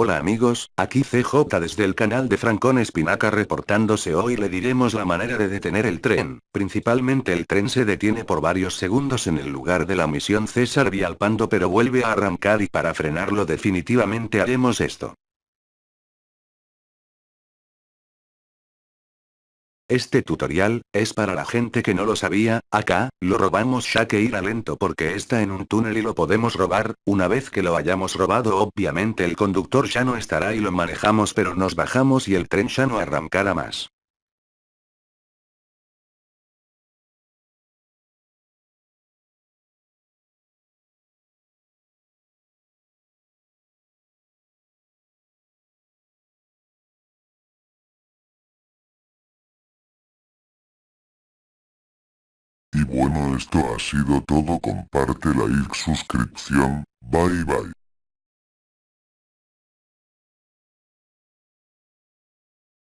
Hola amigos, aquí CJ desde el canal de Francón Espinaca reportándose hoy. Le diremos la manera de detener el tren, principalmente el tren se detiene por varios segundos en el lugar de la misión César Vialpando pero vuelve a arrancar y para frenarlo definitivamente haremos esto. Este tutorial, es para la gente que no lo sabía, acá, lo robamos ya que irá lento porque está en un túnel y lo podemos robar, una vez que lo hayamos robado obviamente el conductor ya no estará y lo manejamos pero nos bajamos y el tren ya no arrancará más. Bueno esto ha sido todo comparte like suscripción, bye bye.